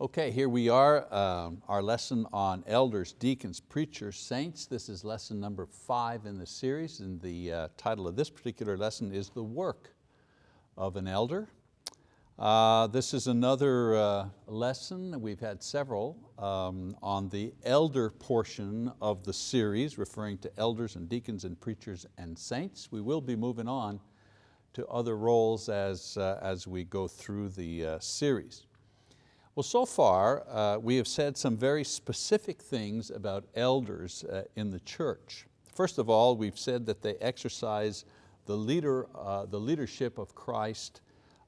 Okay, here we are, um, our lesson on elders, deacons, preachers, saints. This is lesson number five in the series and the uh, title of this particular lesson is The Work of an Elder. Uh, this is another uh, lesson, we've had several, um, on the elder portion of the series, referring to elders and deacons and preachers and saints. We will be moving on to other roles as, uh, as we go through the uh, series. Well, so far uh, we have said some very specific things about elders uh, in the church. First of all, we've said that they exercise the, leader, uh, the leadership of Christ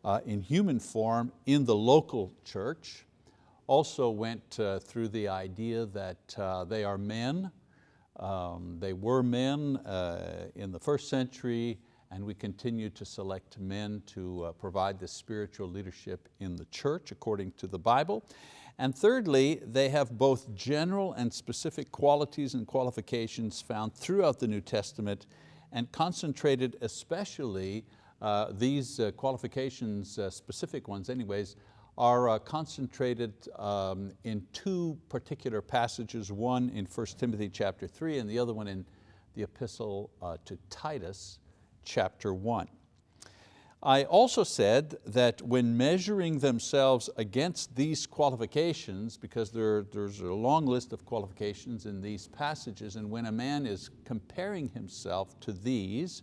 uh, in human form in the local church. Also went uh, through the idea that uh, they are men. Um, they were men in the first century and we continue to select men to uh, provide the spiritual leadership in the church according to the Bible. And thirdly, they have both general and specific qualities and qualifications found throughout the New Testament and concentrated especially, uh, these uh, qualifications, uh, specific ones anyways, are uh, concentrated um, in two particular passages, one in 1 Timothy chapter 3 and the other one in the epistle uh, to Titus chapter one. I also said that when measuring themselves against these qualifications, because there, there's a long list of qualifications in these passages, and when a man is comparing himself to these,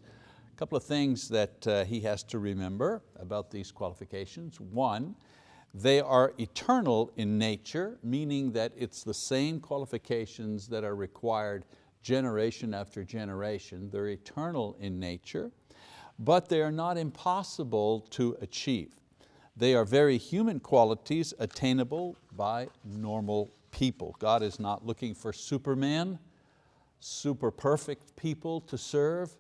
a couple of things that uh, he has to remember about these qualifications. One, they are eternal in nature, meaning that it's the same qualifications that are required generation after generation. They're eternal in nature, but they are not impossible to achieve. They are very human qualities attainable by normal people. God is not looking for superman, super perfect people to serve.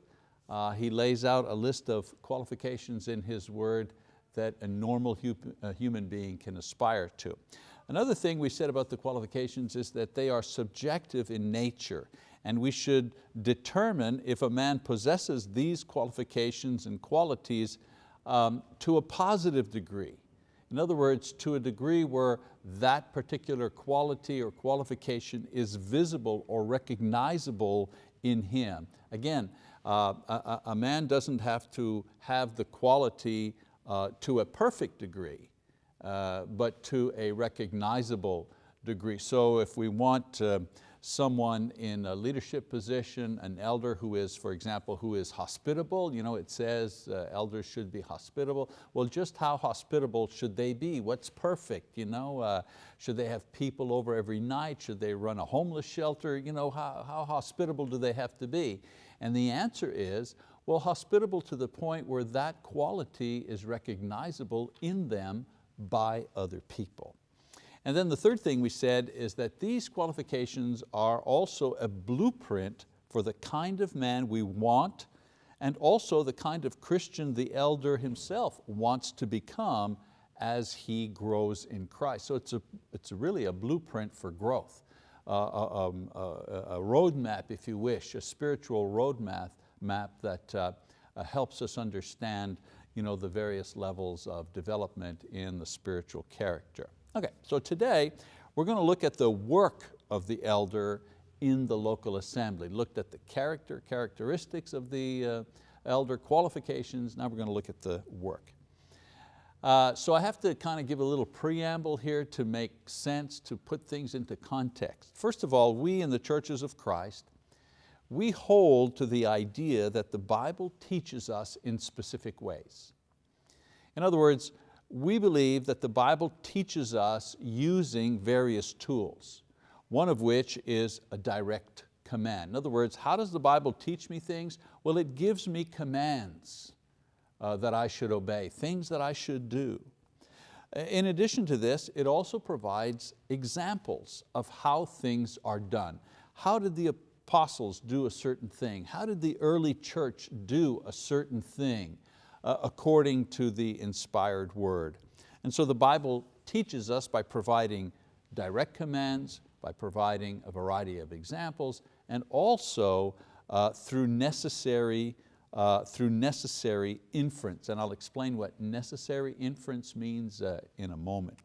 Uh, he lays out a list of qualifications in His word that a normal hu a human being can aspire to. Another thing we said about the qualifications is that they are subjective in nature and we should determine if a man possesses these qualifications and qualities um, to a positive degree. In other words, to a degree where that particular quality or qualification is visible or recognizable in him. Again, uh, a, a, man doesn't have to have the quality uh, to a perfect degree, uh, but to a recognizable degree. So if we want someone in a leadership position, an elder who is, for example, who is hospitable. You know, it says uh, elders should be hospitable. Well, just how hospitable should they be? What's perfect? You know, uh, should they have people over every night? Should they run a homeless shelter? You know, how, how hospitable do they have to be? And the answer is, well, hospitable to the point where that quality is recognizable in them by other people. And then the third thing we said is that these qualifications are also a blueprint for the kind of man we want and also the kind of Christian the elder himself wants to become as he grows in Christ. So it's, a, it's really a blueprint for growth, uh, a, um, a, a roadmap, if you wish, a spiritual roadmap map that uh, uh, helps us understand you know, the various levels of development in the spiritual character. Okay, so today we're going to look at the work of the elder in the local assembly. Looked at the character, characteristics of the uh, elder, qualifications, now we're going to look at the work. Uh, so I have to kind of give a little preamble here to make sense, to put things into context. First of all, we in the churches of Christ, we hold to the idea that the Bible teaches us in specific ways. In other words, we believe that the Bible teaches us using various tools, one of which is a direct command. In other words, how does the Bible teach me things? Well, it gives me commands uh, that I should obey, things that I should do. In addition to this, it also provides examples of how things are done. How did the apostles do a certain thing? How did the early church do a certain thing? Uh, according to the inspired word. And so the Bible teaches us by providing direct commands, by providing a variety of examples, and also uh, through necessary uh, through necessary inference. And I'll explain what necessary inference means uh, in a moment.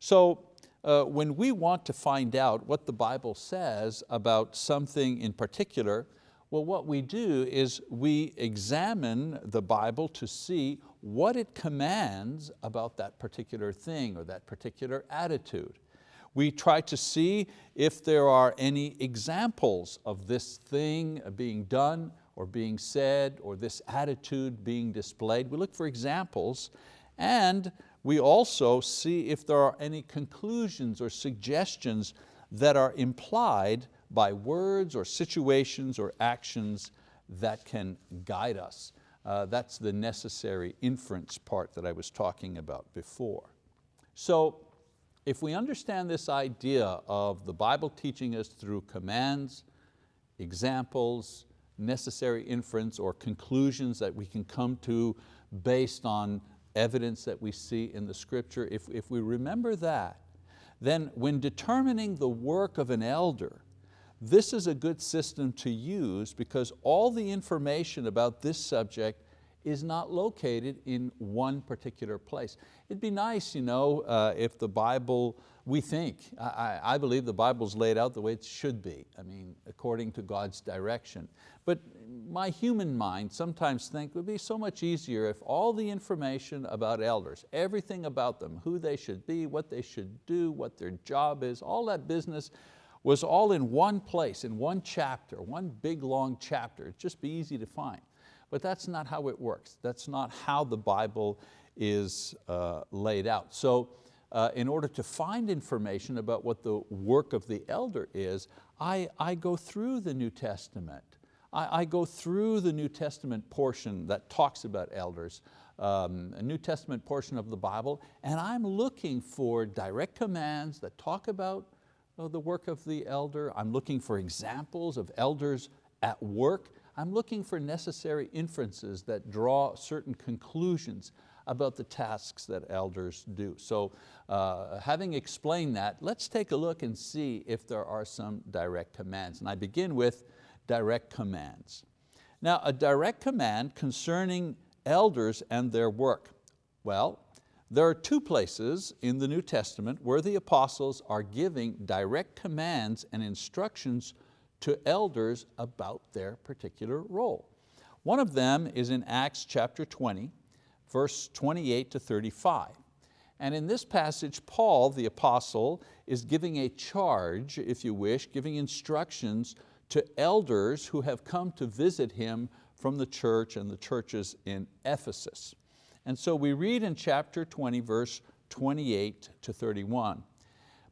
So uh, when we want to find out what the Bible says about something in particular, well, what we do is we examine the Bible to see what it commands about that particular thing or that particular attitude. We try to see if there are any examples of this thing being done or being said or this attitude being displayed. We look for examples and we also see if there are any conclusions or suggestions that are implied by words or situations or actions that can guide us. Uh, that's the necessary inference part that I was talking about before. So if we understand this idea of the Bible teaching us through commands, examples, necessary inference or conclusions that we can come to based on evidence that we see in the scripture, if, if we remember that, then when determining the work of an elder, this is a good system to use because all the information about this subject is not located in one particular place. It'd be nice you know, uh, if the Bible, we think, I, I believe the Bible's laid out the way it should be, I mean, according to God's direction. But my human mind sometimes think it would be so much easier if all the information about elders, everything about them, who they should be, what they should do, what their job is, all that business was all in one place, in one chapter, one big long chapter. It'd just be easy to find. But that's not how it works. That's not how the Bible is uh, laid out. So uh, in order to find information about what the work of the elder is, I, I go through the New Testament. I, I, go through the New Testament portion that talks about elders, um, a New Testament portion of the Bible, and I'm looking for direct commands that talk about uh, the work of the elder. I'm looking for examples of elders at work. I'm looking for necessary inferences that draw certain conclusions about the tasks that elders do. So uh, having explained that, let's take a look and see if there are some direct commands. And I begin with direct commands. Now a direct command concerning elders and their work. Well, there are two places in the New Testament where the apostles are giving direct commands and instructions to elders about their particular role. One of them is in Acts chapter 20, verse 28 to 35. And in this passage, Paul, the apostle, is giving a charge, if you wish, giving instructions to elders who have come to visit him from the church and the churches in Ephesus. And so we read in chapter 20, verse 28 to 31.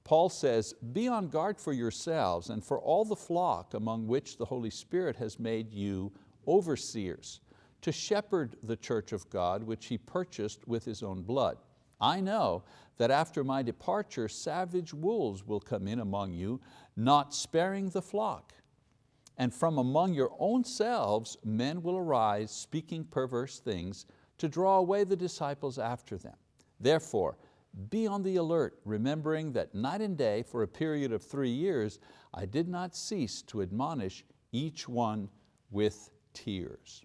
Paul says, be on guard for yourselves and for all the flock among which the Holy Spirit has made you overseers, to shepherd the church of God which He purchased with His own blood. I know that after my departure savage wolves will come in among you, not sparing the flock. And from among your own selves men will arise speaking perverse things to draw away the disciples after them. Therefore, be on the alert, remembering that night and day for a period of three years, I did not cease to admonish each one with tears.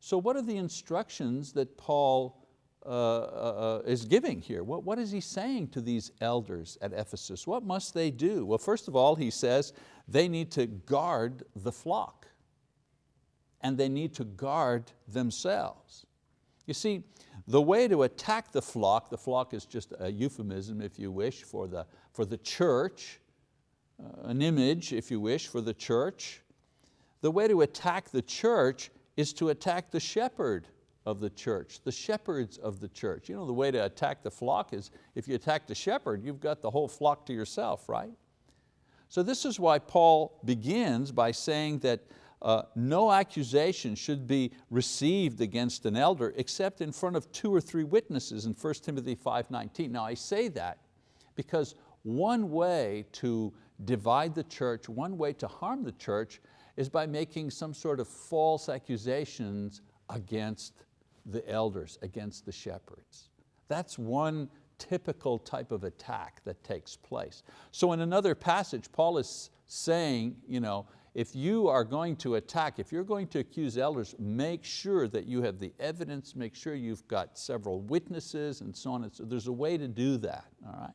So what are the instructions that Paul uh, uh, uh, is giving here? What, what is he saying to these elders at Ephesus? What must they do? Well, first of all, he says they need to guard the flock and they need to guard themselves. You see, the way to attack the flock, the flock is just a euphemism if you wish for the, for the church, uh, an image if you wish for the church. The way to attack the church is to attack the shepherd of the church, the shepherds of the church. You know, the way to attack the flock is if you attack the shepherd, you've got the whole flock to yourself, right? So this is why Paul begins by saying that uh, no accusation should be received against an elder except in front of two or three witnesses in 1 Timothy 5.19. Now I say that because one way to divide the church, one way to harm the church is by making some sort of false accusations against the elders, against the shepherds. That's one typical type of attack that takes place. So in another passage, Paul is saying, you know, if you are going to attack, if you're going to accuse elders, make sure that you have the evidence, make sure you've got several witnesses and so on. And so there's a way to do that, all right?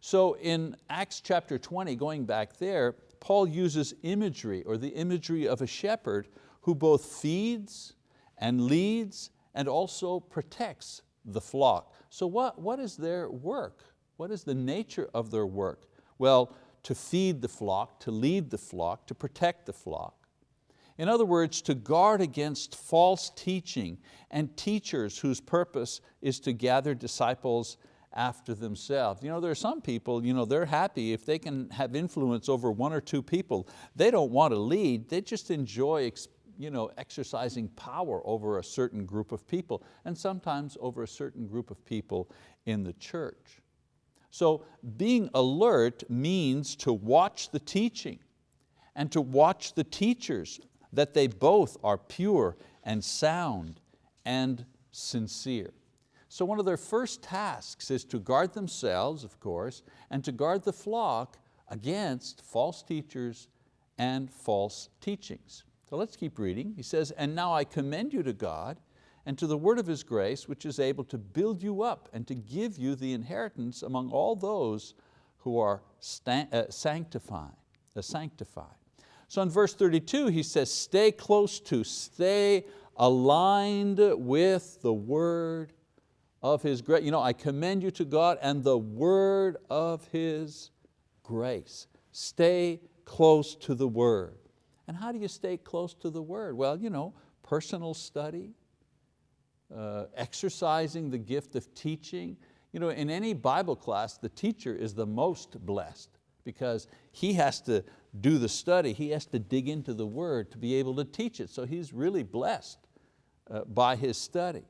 So in Acts chapter 20, going back there, Paul uses imagery or the imagery of a shepherd who both feeds and leads and also protects the flock. So what, what is their work? What is the nature of their work? Well, to feed the flock, to lead the flock, to protect the flock. In other words, to guard against false teaching and teachers whose purpose is to gather disciples after themselves. You know, there are some people, you know, they're happy if they can have influence over one or two people. They don't want to lead, they just enjoy you know, exercising power over a certain group of people and sometimes over a certain group of people in the church. So being alert means to watch the teaching and to watch the teachers that they both are pure and sound and sincere. So one of their first tasks is to guard themselves, of course, and to guard the flock against false teachers and false teachings. So let's keep reading. He says, and now I commend you to God and to the word of His grace, which is able to build you up and to give you the inheritance among all those who are uh, sanctified, uh, sanctified. So in verse 32, he says, stay close to, stay aligned with the word of His grace. You know, I commend you to God and the word of His grace. Stay close to the word. And how do you stay close to the word? Well, you know, personal study, uh, exercising the gift of teaching. You know, in any Bible class, the teacher is the most blessed because he has to do the study, he has to dig into the word to be able to teach it. So he's really blessed uh, by his study.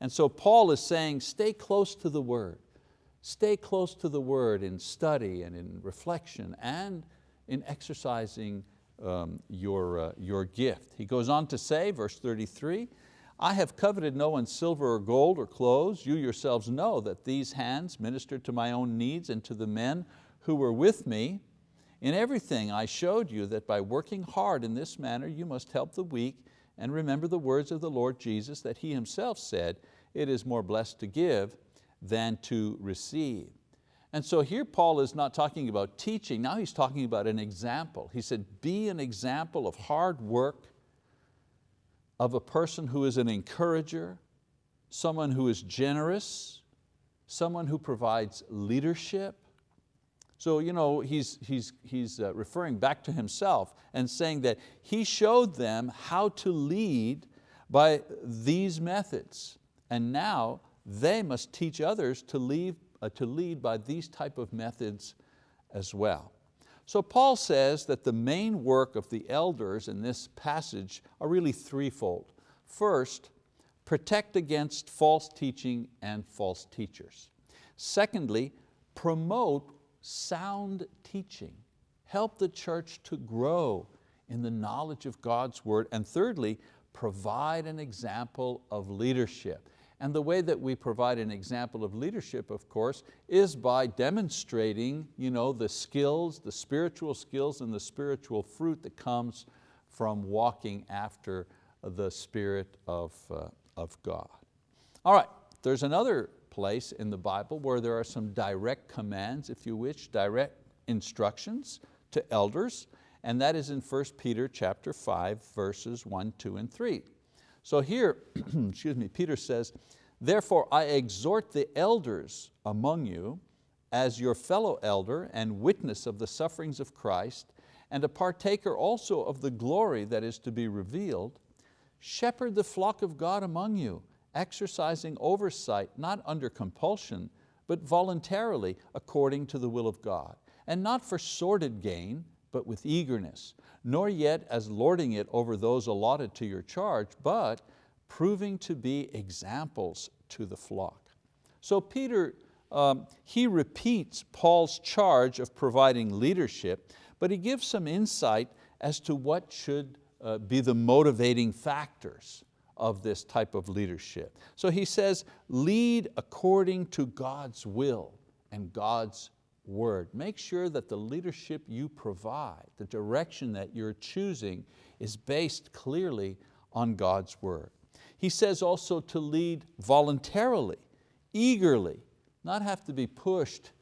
And so Paul is saying, stay close to the word. Stay close to the word in study and in reflection and in exercising um, your, uh, your gift. He goes on to say, verse 33, I have coveted no one's silver or gold or clothes. You yourselves know that these hands ministered to my own needs and to the men who were with me. In everything I showed you that by working hard in this manner you must help the weak and remember the words of the Lord Jesus that He Himself said, it is more blessed to give than to receive. And so here Paul is not talking about teaching, now he's talking about an example. He said, be an example of hard work, of a person who is an encourager, someone who is generous, someone who provides leadership. So you know, he's, he's, he's uh, referring back to himself and saying that he showed them how to lead by these methods. And now they must teach others to lead uh, to lead by these type of methods as well. So Paul says that the main work of the elders in this passage are really threefold. First, protect against false teaching and false teachers. Secondly, promote sound teaching. Help the church to grow in the knowledge of God's word. And thirdly, provide an example of leadership. And the way that we provide an example of leadership, of course, is by demonstrating you know, the skills, the spiritual skills and the spiritual fruit that comes from walking after the Spirit of, uh, of God. All right, there's another place in the Bible where there are some direct commands, if you wish, direct instructions to elders, and that is in 1 Peter chapter 5, verses 1, 2, and 3. So here, excuse me, Peter says, therefore I exhort the elders among you as your fellow elder and witness of the sufferings of Christ and a partaker also of the glory that is to be revealed, shepherd the flock of God among you, exercising oversight not under compulsion, but voluntarily according to the will of God, and not for sordid gain, but with eagerness, nor yet as lording it over those allotted to your charge, but proving to be examples to the flock. So Peter, um, he repeats Paul's charge of providing leadership, but he gives some insight as to what should uh, be the motivating factors of this type of leadership. So he says, lead according to God's will and God's word. Make sure that the leadership you provide, the direction that you're choosing is based clearly on God's word. He says also to lead voluntarily, eagerly, not have to be pushed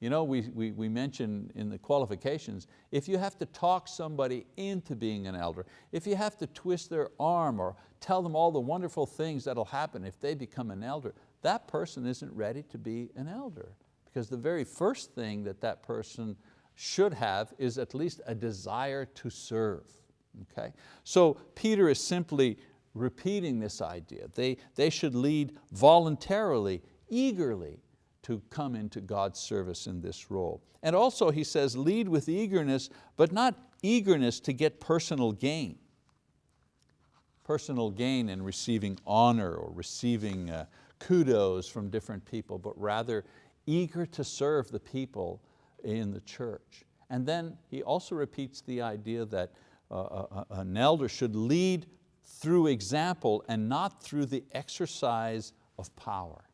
You know, we, we, we mentioned in the qualifications, if you have to talk somebody into being an elder, if you have to twist their arm or tell them all the wonderful things that'll happen if they become an elder, that person isn't ready to be an elder. Because the very first thing that that person should have is at least a desire to serve. Okay? So Peter is simply repeating this idea. They, they should lead voluntarily, eagerly, to come into God's service in this role. And also he says, lead with eagerness, but not eagerness to get personal gain. Personal gain in receiving honor or receiving uh, kudos from different people, but rather eager to serve the people in the church. And then he also repeats the idea that uh, uh, uh an elder should lead through example and not through the exercise of power.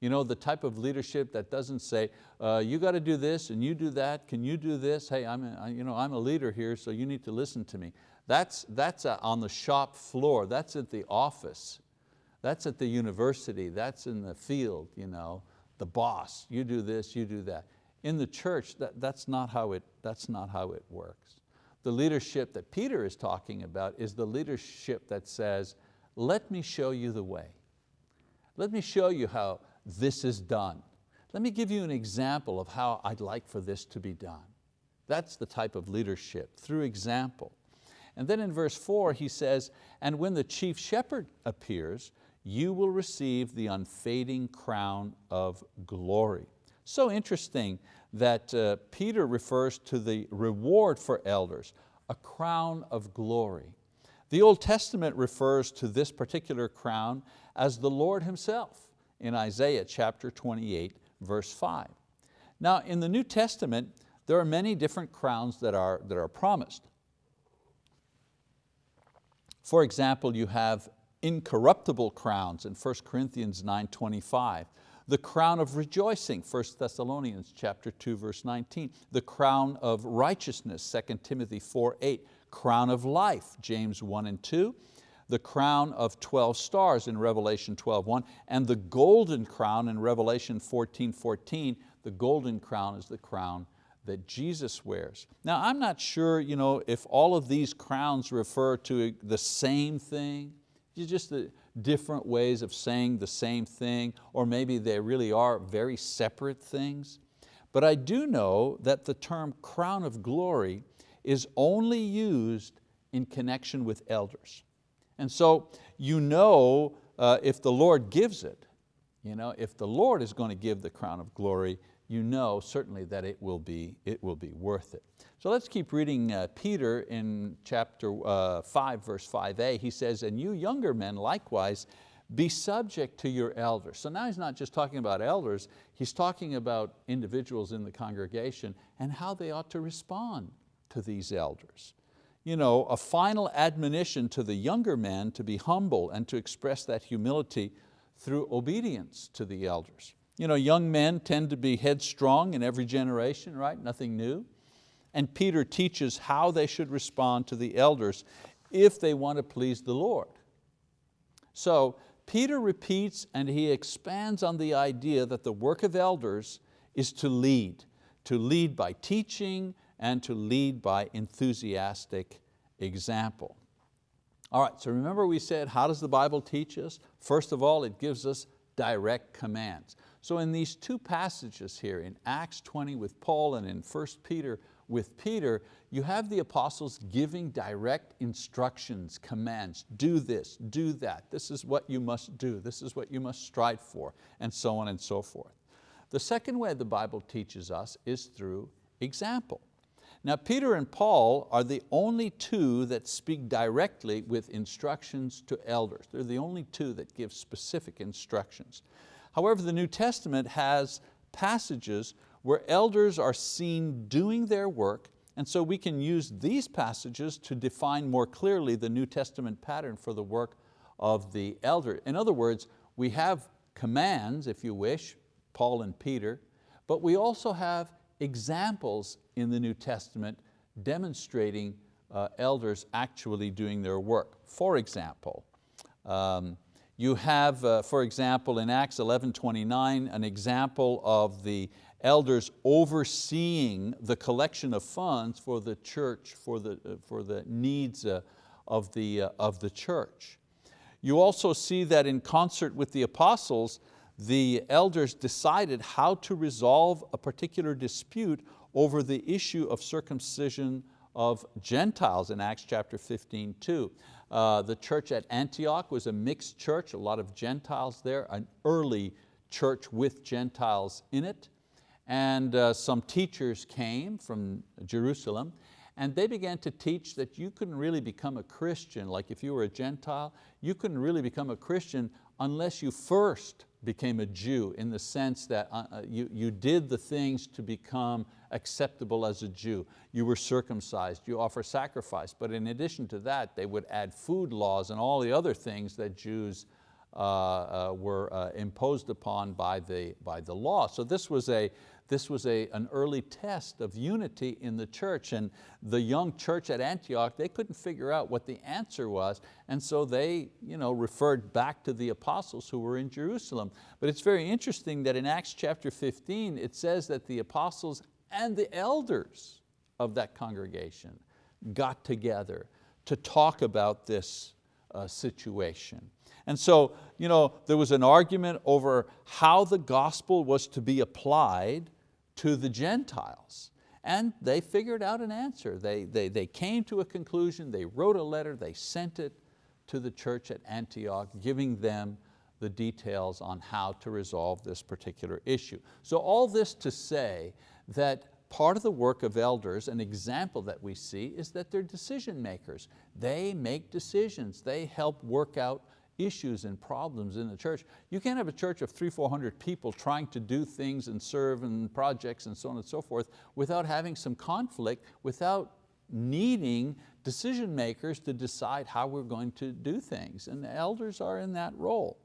You know, the type of leadership that doesn't say, uh, you got to do this and you do that, can you do this? Hey, I'm a, you know, I'm a leader here, so you need to listen to me. That's, that's on the shop floor, that's at the office, that's at the university, that's in the field, you know, the boss, you do this, you do that. In the church, that, that's, not how it, that's not how it works. The leadership that Peter is talking about is the leadership that says, let me show you the way. Let me show you how, this is done. Let me give you an example of how I'd like for this to be done. That's the type of leadership, through example. And then in verse four he says, and when the chief shepherd appears, you will receive the unfading crown of glory. So interesting that uh, Peter refers to the reward for elders, a crown of glory. The Old Testament refers to this particular crown as the Lord Himself in Isaiah chapter 28, verse 5. Now in the New Testament, there are many different crowns that are, that are promised. For example, you have incorruptible crowns in 1 Corinthians 9.25, the crown of rejoicing, 1 Thessalonians chapter 2, verse 19, the crown of righteousness, 2 Timothy 4.8, crown of life, James 1 and 2, the crown of 12 stars in Revelation 12.1, and the golden crown in Revelation 14.14, 14, the golden crown is the crown that Jesus wears. Now I'm not sure you know, if all of these crowns refer to the same thing, just the different ways of saying the same thing, or maybe they really are very separate things. But I do know that the term crown of glory is only used in connection with elders. And so you know uh, if the Lord gives it, you know, if the Lord is going to give the crown of glory, you know certainly that it will be, it will be worth it. So let's keep reading uh, Peter in chapter uh, 5, verse 5a. He says, and you younger men likewise, be subject to your elders. So now he's not just talking about elders, he's talking about individuals in the congregation and how they ought to respond to these elders you know, a final admonition to the younger men to be humble and to express that humility through obedience to the elders. You know, young men tend to be headstrong in every generation, right? Nothing new. And Peter teaches how they should respond to the elders if they want to please the Lord. So Peter repeats and he expands on the idea that the work of elders is to lead, to lead by teaching, and to lead by enthusiastic example. All right, so remember we said, how does the Bible teach us? First of all, it gives us direct commands. So in these two passages here, in Acts 20 with Paul and in 1 Peter with Peter, you have the apostles giving direct instructions, commands, do this, do that, this is what you must do, this is what you must strive for, and so on and so forth. The second way the Bible teaches us is through example. Now Peter and Paul are the only two that speak directly with instructions to elders. They're the only two that give specific instructions. However, the New Testament has passages where elders are seen doing their work and so we can use these passages to define more clearly the New Testament pattern for the work of the elder. In other words, we have commands, if you wish, Paul and Peter, but we also have examples in the New Testament demonstrating uh, elders actually doing their work. For example, um, you have, uh, for example, in Acts 11:29, an example of the elders overseeing the collection of funds for the church, for the, uh, for the needs uh, of, the, uh, of the church. You also see that in concert with the apostles, the elders decided how to resolve a particular dispute over the issue of circumcision of Gentiles in Acts chapter 15, too. Uh, the church at Antioch was a mixed church, a lot of Gentiles there, an early church with Gentiles in it. And uh, some teachers came from Jerusalem and they began to teach that you couldn't really become a Christian, like if you were a Gentile, you couldn't really become a Christian unless you first became a Jew in the sense that uh, uh, you, you did the things to become acceptable as a Jew. You were circumcised, you offer sacrifice, but in addition to that, they would add food laws and all the other things that Jews were uh, imposed upon by the, by the law. So this was a, this was a, an early test of unity in the church and the young church at Antioch, they couldn't figure out what the answer was and so they you know, referred back to the apostles who were in Jerusalem. But it's very interesting that in Acts chapter 15 it says that the apostles and the elders of that congregation got together to talk about this uh, situation. And so you know, there was an argument over how the gospel was to be applied to the Gentiles. And they figured out an answer. They, they, they came to a conclusion, they wrote a letter, they sent it to the church at Antioch, giving them the details on how to resolve this particular issue. So all this to say that part of the work of elders, an example that we see is that they're decision makers. They make decisions, they help work out issues and problems in the church. You can't have a church of three, 400 people trying to do things and serve and projects and so on and so forth without having some conflict, without needing decision makers to decide how we're going to do things. And the elders are in that role.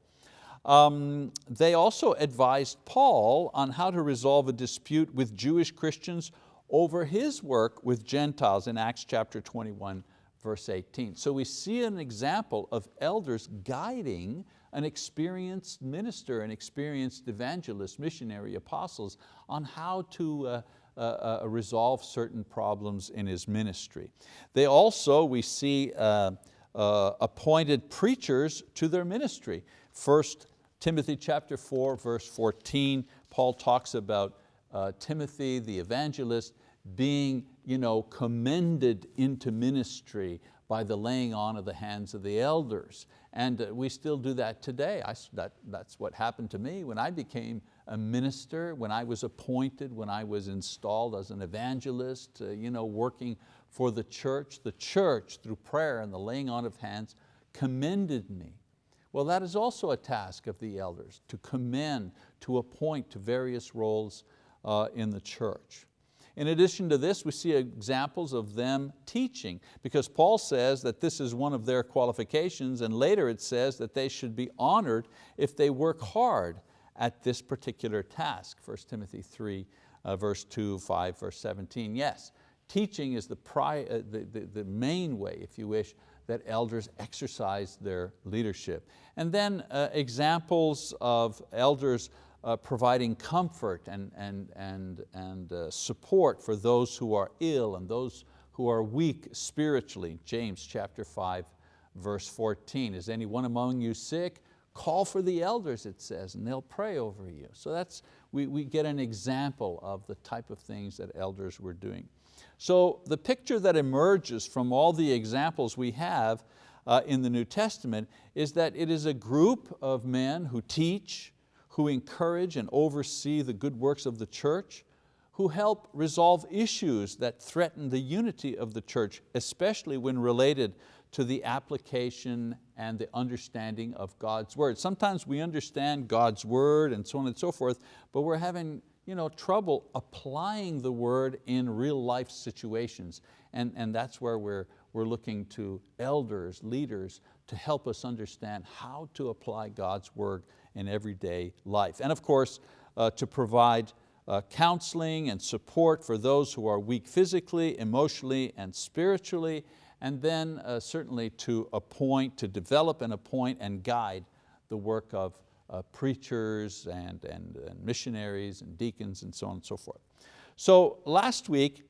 Um, they also advised Paul on how to resolve a dispute with Jewish Christians over his work with Gentiles in Acts chapter 21, verse 18. So we see an example of elders guiding an experienced minister, an experienced evangelist, missionary, apostles on how to uh, uh, uh, resolve certain problems in his ministry. They also, we see, uh, uh, appointed preachers to their ministry. First Timothy chapter 4, verse 14, Paul talks about uh, Timothy, the evangelist, being you know, commended into ministry by the laying on of the hands of the elders. And uh, we still do that today. I, that, that's what happened to me when I became a minister, when I was appointed, when I was installed as an evangelist, uh, you know, working for the church. The church, through prayer and the laying on of hands, commended me. Well, that is also a task of the elders, to commend, to appoint to various roles uh, in the church. In addition to this, we see examples of them teaching because Paul says that this is one of their qualifications and later it says that they should be honored if they work hard at this particular task. 1 Timothy 3, uh, verse 2, 5, verse 17. Yes, teaching is the, pri uh, the, the, the main way, if you wish, that elders exercise their leadership. And then uh, examples of elders uh, providing comfort and, and, and, and uh, support for those who are ill and those who are weak spiritually. James chapter 5, verse 14. Is anyone among you sick? Call for the elders, it says, and they'll pray over you. So that's, we, we get an example of the type of things that elders were doing. So the picture that emerges from all the examples we have uh, in the New Testament is that it is a group of men who teach, who encourage and oversee the good works of the church, who help resolve issues that threaten the unity of the church, especially when related to the application and the understanding of God's word. Sometimes we understand God's word and so on and so forth, but we're having you know, trouble applying the word in real life situations. And, and that's where we're, we're looking to elders, leaders, to help us understand how to apply God's word in everyday life. And of course, uh, to provide uh, counseling and support for those who are weak physically, emotionally, and spiritually, and then uh, certainly to appoint, to develop and appoint and guide the work of, uh, preachers and, and, and missionaries and deacons and so on and so forth. So last week,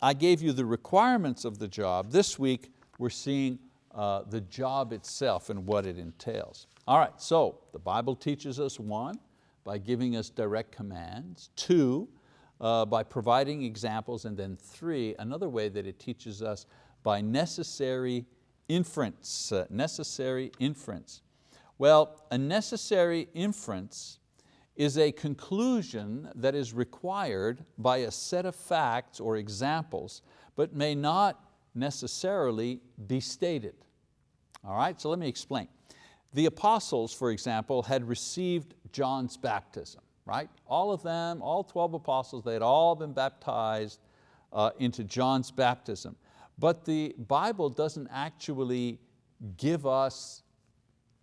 I gave you the requirements of the job. This week, we're seeing uh, the job itself and what it entails. All right, so the Bible teaches us one, by giving us direct commands, two, uh, by providing examples, and then three, another way that it teaches us by necessary inference, uh, necessary inference. Well, a necessary inference is a conclusion that is required by a set of facts or examples, but may not necessarily be stated. All right, so let me explain. The apostles, for example, had received John's baptism, right? All of them, all 12 apostles, they had all been baptized uh, into John's baptism. But the Bible doesn't actually give us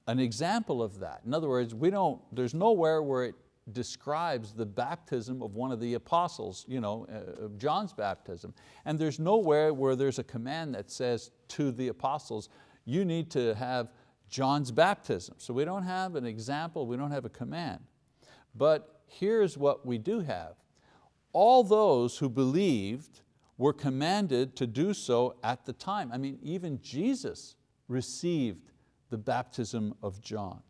an example of that. In other words, we don't, there's nowhere where it describes the baptism of one of the apostles, you know, uh, John's baptism. And there's nowhere where there's a command that says to the apostles, you need to have John's baptism. So we don't have an example, we don't have a command. But here's what we do have. All those who believed were commanded to do so at the time. I mean, even Jesus received the baptism of John.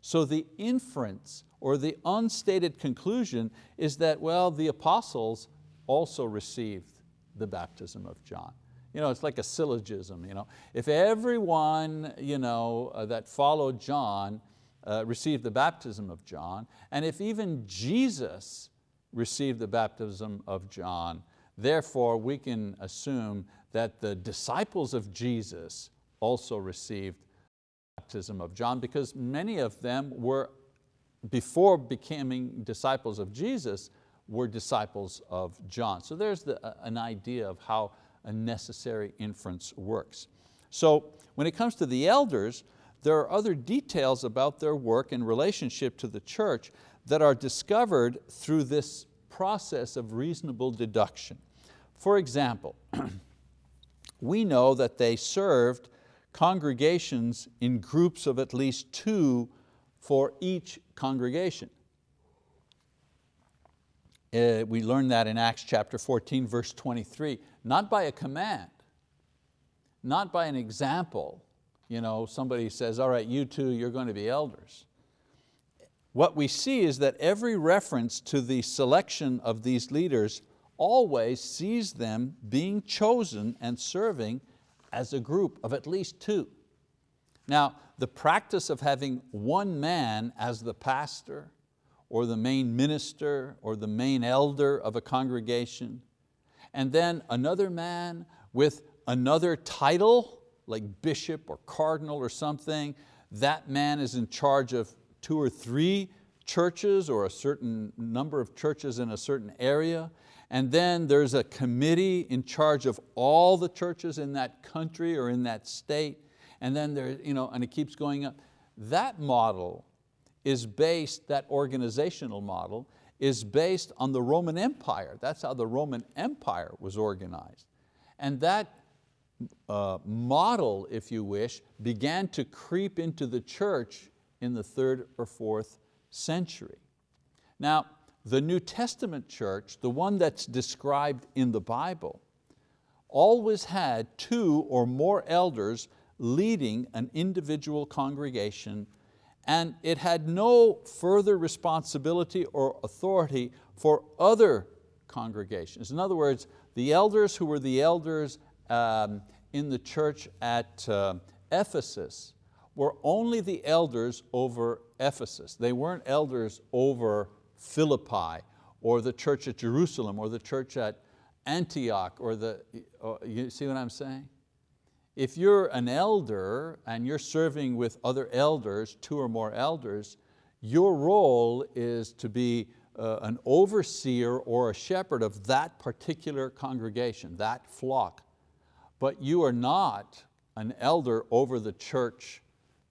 So the inference or the unstated conclusion is that, well, the apostles also received the baptism of John. You know, it's like a syllogism. You know? If everyone you know, uh, that followed John uh, received the baptism of John, and if even Jesus received the baptism of John, therefore we can assume that the disciples of Jesus also received baptism of John because many of them were, before becoming disciples of Jesus, were disciples of John. So there's the, an idea of how a necessary inference works. So when it comes to the elders, there are other details about their work and relationship to the church that are discovered through this process of reasonable deduction. For example, we know that they served congregations in groups of at least two for each congregation. Uh, we learn that in Acts chapter 14, verse 23, not by a command, not by an example. You know, somebody says, all right, you two, you're going to be elders. What we see is that every reference to the selection of these leaders always sees them being chosen and serving as a group of at least two. Now, the practice of having one man as the pastor or the main minister or the main elder of a congregation, and then another man with another title, like bishop or cardinal or something, that man is in charge of two or three churches or a certain number of churches in a certain area, and then there's a committee in charge of all the churches in that country or in that state, and then there, you know, and it keeps going up. That model is based, that organizational model, is based on the Roman Empire. That's how the Roman Empire was organized. And that uh, model, if you wish, began to creep into the church in the third or fourth century. Now, the New Testament church, the one that's described in the Bible, always had two or more elders leading an individual congregation and it had no further responsibility or authority for other congregations. In other words, the elders who were the elders um, in the church at uh, Ephesus were only the elders over Ephesus. They weren't elders over Philippi or the church at Jerusalem or the church at Antioch or the, uh, you see what I'm saying? If you're an elder and you're serving with other elders, two or more elders, your role is to be uh, an overseer or a shepherd of that particular congregation, that flock. But you are not an elder over the church.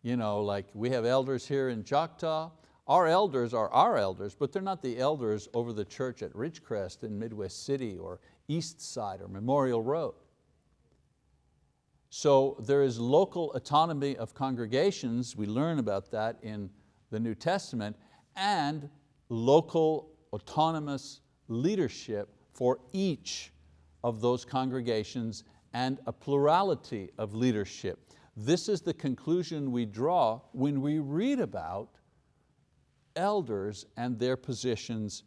You know, like we have elders here in Choctaw. Our elders are our elders, but they're not the elders over the church at Ridgecrest in Midwest City or East Side or Memorial Road. So there is local autonomy of congregations. We learn about that in the New Testament, and local autonomous leadership for each of those congregations and a plurality of leadership. This is the conclusion we draw when we read about elders and their positions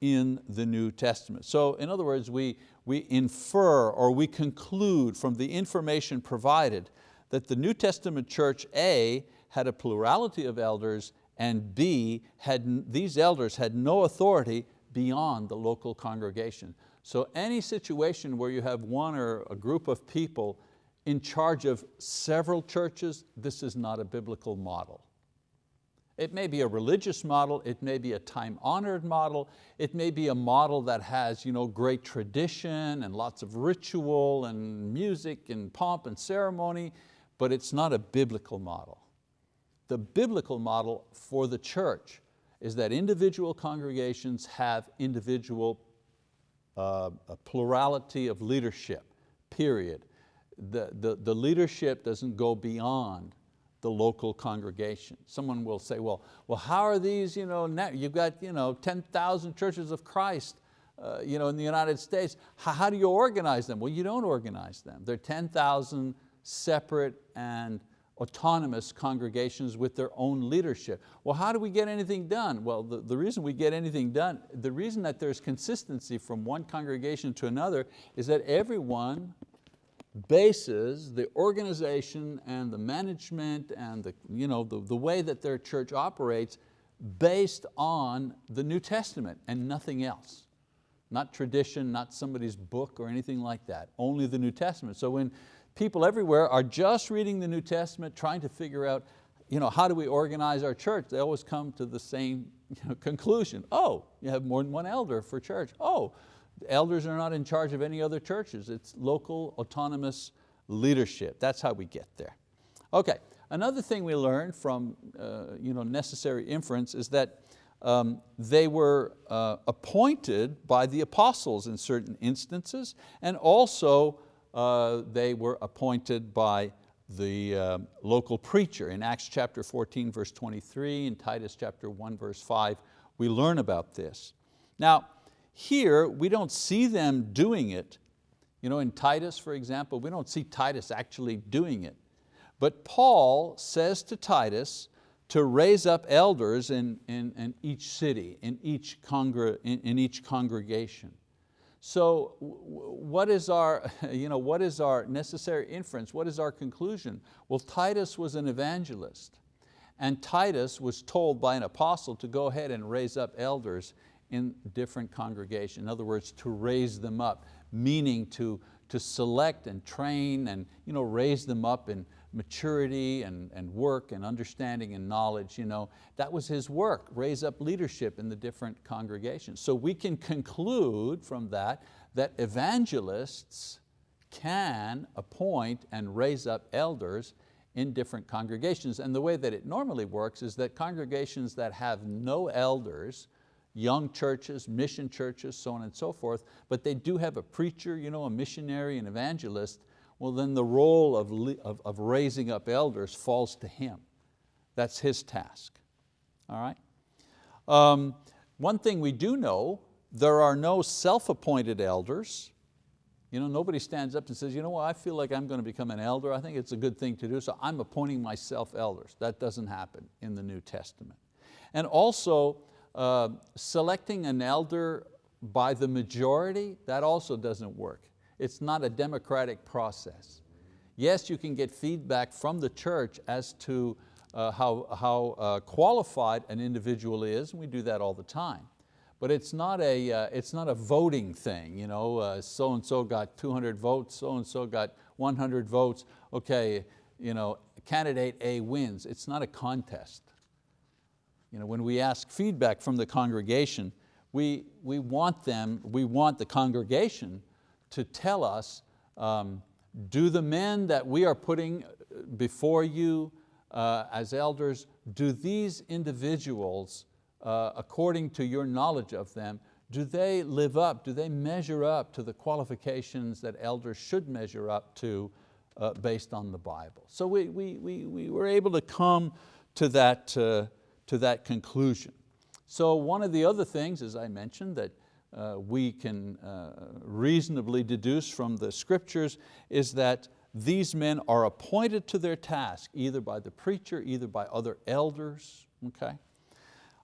in the New Testament. So in other words, we, we infer or we conclude from the information provided that the New Testament church, A, had a plurality of elders and B, had, these elders had no authority beyond the local congregation. So any situation where you have one or a group of people in charge of several churches, this is not a biblical model. It may be a religious model, it may be a time-honored model, it may be a model that has you know, great tradition and lots of ritual and music and pomp and ceremony, but it's not a biblical model. The biblical model for the church is that individual congregations have individual uh, plurality of leadership, period. The, the, the leadership doesn't go beyond the local congregation. Someone will say, well, well how are these, you know, you've got you know, 10,000 churches of Christ uh, you know, in the United States. How, how do you organize them? Well, you don't organize them. They're 10,000 separate and autonomous congregations with their own leadership. Well, how do we get anything done? Well, the, the reason we get anything done, the reason that there's consistency from one congregation to another is that everyone bases the organization and the management and the, you know, the, the way that their church operates based on the New Testament and nothing else. Not tradition, not somebody's book or anything like that, only the New Testament. So when people everywhere are just reading the New Testament, trying to figure out you know, how do we organize our church, they always come to the same you know, conclusion. Oh, you have more than one elder for church. Oh, elders are not in charge of any other churches. It's local autonomous leadership. That's how we get there. Okay, another thing we learned from uh, you know, necessary inference is that um, they were uh, appointed by the apostles in certain instances and also uh, they were appointed by the uh, local preacher. In Acts chapter 14 verse 23 and Titus chapter 1 verse 5 we learn about this. Now here, we don't see them doing it. You know, in Titus, for example, we don't see Titus actually doing it. But Paul says to Titus to raise up elders in, in, in each city, in each, congr in, in each congregation. So what is, our, you know, what is our necessary inference? What is our conclusion? Well, Titus was an evangelist and Titus was told by an apostle to go ahead and raise up elders in different congregations. In other words, to raise them up, meaning to, to select and train and you know, raise them up in maturity and, and work and understanding and knowledge. You know, that was his work, raise up leadership in the different congregations. So we can conclude from that that evangelists can appoint and raise up elders in different congregations. And the way that it normally works is that congregations that have no elders young churches, mission churches, so on and so forth, but they do have a preacher, you know, a missionary, an evangelist, well then the role of, of, of raising up elders falls to him. That's his task, all right? Um, one thing we do know, there are no self-appointed elders. You know, nobody stands up and says, you know what, I feel like I'm going to become an elder. I think it's a good thing to do, so I'm appointing myself elders. That doesn't happen in the New Testament. And also, uh, selecting an elder by the majority, that also doesn't work. It's not a democratic process. Yes, you can get feedback from the church as to uh, how, how uh, qualified an individual is, and we do that all the time. But it's not a, uh, it's not a voting thing, you know, uh, so-and-so got 200 votes, so-and-so got 100 votes, okay, you know, candidate A wins. It's not a contest. You know, when we ask feedback from the congregation, we, we want them, we want the congregation to tell us, um, do the men that we are putting before you uh, as elders, do these individuals, uh, according to your knowledge of them, do they live up, do they measure up to the qualifications that elders should measure up to uh, based on the Bible? So we, we, we, we were able to come to that, uh, to that conclusion. So one of the other things, as I mentioned, that uh, we can uh, reasonably deduce from the scriptures is that these men are appointed to their task, either by the preacher, either by other elders, okay?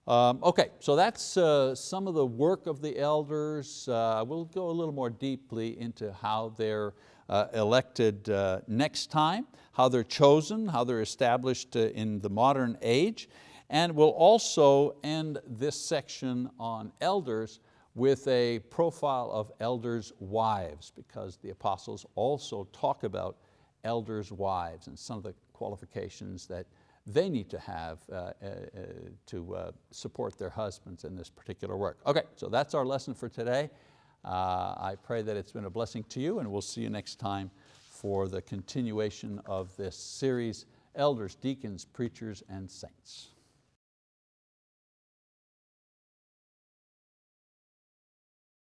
Um, okay, so that's uh, some of the work of the elders. Uh, we'll go a little more deeply into how they're uh, elected uh, next time, how they're chosen, how they're established uh, in the modern age, and we'll also end this section on elders with a profile of elders' wives because the apostles also talk about elders' wives and some of the qualifications that they need to have uh, uh, to uh, support their husbands in this particular work. Okay, so that's our lesson for today. Uh, I pray that it's been a blessing to you and we'll see you next time for the continuation of this series, Elders, Deacons, Preachers, and Saints.